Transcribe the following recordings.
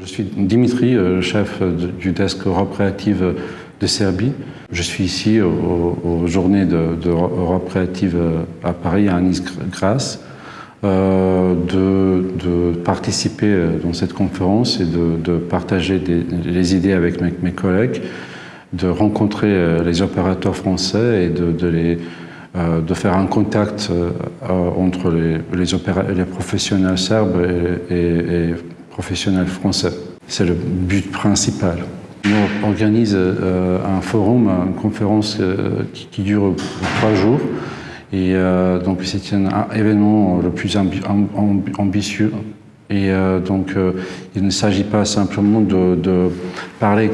Je suis Dimitri, euh, chef du desk Europe Créative de Serbie. Je suis ici aux, journées d'Europe Créative à Paris, à Nice-Grasse, euh, de, participer euh, dans cette conférence et de, partager des, les idées avec mes, collègues, de rencontrer les opérateurs français et de, de faire un contact entre les, professionnels serbes et professionnels français. C'est le but principal. On organise euh, un forum, une conférence euh, qui, dure trois jours. Et euh, donc c'est un événement le plus ambitieux. Et donc il ne s'agit pas simplement de, parler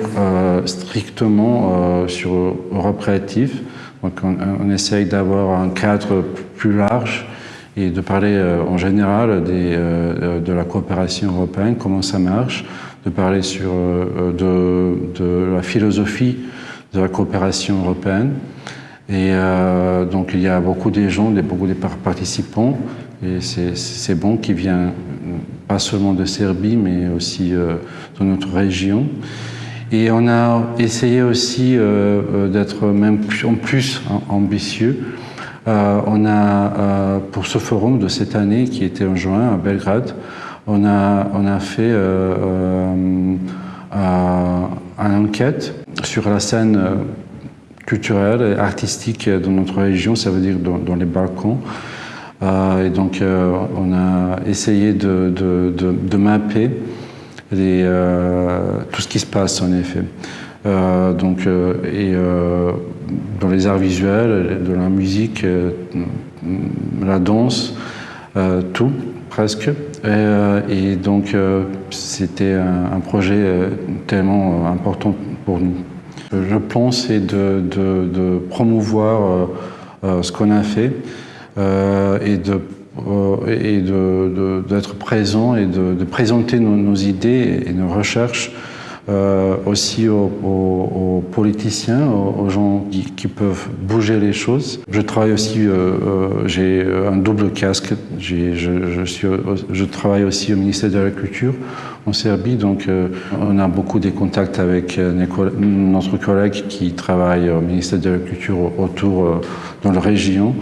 strictement sur Europe créative. Donc on, on essaye d'avoir un cadre plus large et de parler euh, en général des, euh, de la coopération européenne, comment ça marche, de parler sur, euh, de, la philosophie de la coopération européenne. Et donc il y a beaucoup de gens, beaucoup de participants, et c'est bon qui vient pas seulement de Serbie, mais aussi de notre région. Et on a essayé aussi d'être même en plus ambitieux euh, on a, euh, pour ce forum de cette année, qui était en juin à Belgrade, on a, on a fait euh, une enquête sur la scène culturelle et artistique dans notre région, ça veut dire dans, les Balkans. et donc, on a essayé de, de, mapper tout ce qui se passe, en effet. donc, et dans les arts visuels, de la musique, euh, la danse, euh, tout presque. Et, euh, donc c'était un, projet tellement important pour nous. Le plan c'est de, promouvoir ce qu'on a fait et de d'être présent et de, présenter nos, idées et nos recherches euh, aussi aux, politiciens, aux, gens qui, peuvent bouger les choses. Je travaille aussi, euh, euh, j'ai un double casque, je, je, suis, je travaille aussi au ministère de la Culture en Serbie, donc on a beaucoup de contacts avec notre collègue qui travaille au ministère de la Culture autour dans la région.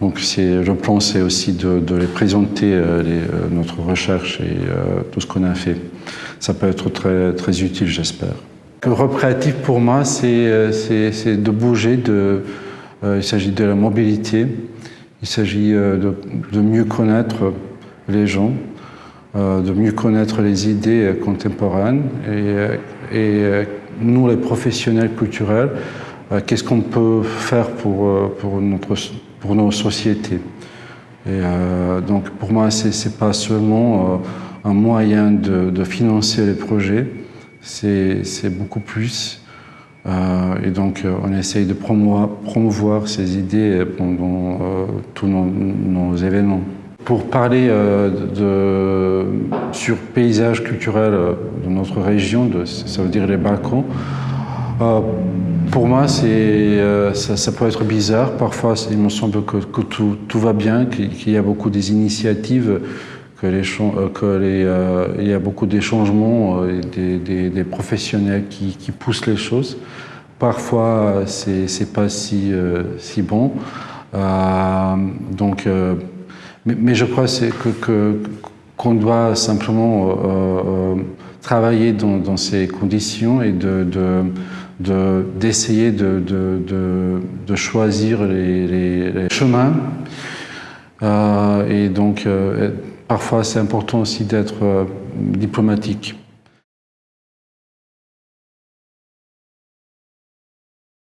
Donc le plan, c'est aussi de, les présenter notre recherche et tout ce qu'on a fait ça peut être très, très utile, j'espère. Europe créative, pour moi, c'est euh, de bouger, euh, il s'agit de la mobilité, il s'agit euh, de, mieux connaître les gens, de mieux connaître les idées contemporaines et, et nous, les professionnels culturels, qu'est-ce qu'on peut faire pour, pour, notre, pour nos sociétés? Et donc pour moi, c'est pas seulement un moyen de, financer les projets, c'est beaucoup plus. Euh, et donc, euh, on essaye de promouvoir, ces idées pendant euh, tous nos, événements. Pour parler de, sur paysage culturel de notre région, ça veut dire les Balkans, pour moi, ça, peut être bizarre. Parfois, il me semble que, que tout, tout, va bien, qu'il y a beaucoup des initiatives que les, euh, euh, il y a beaucoup de changements, euh, des, des, professionnels qui, poussent les choses. Parfois, c'est pas si, si bon. donc, mais, je crois que qu'on doit simplement travailler dans, ces conditions et de, d'essayer de, de, choisir les, les, chemins et donc Parfois, c'est important aussi d'être euh, diplomatique.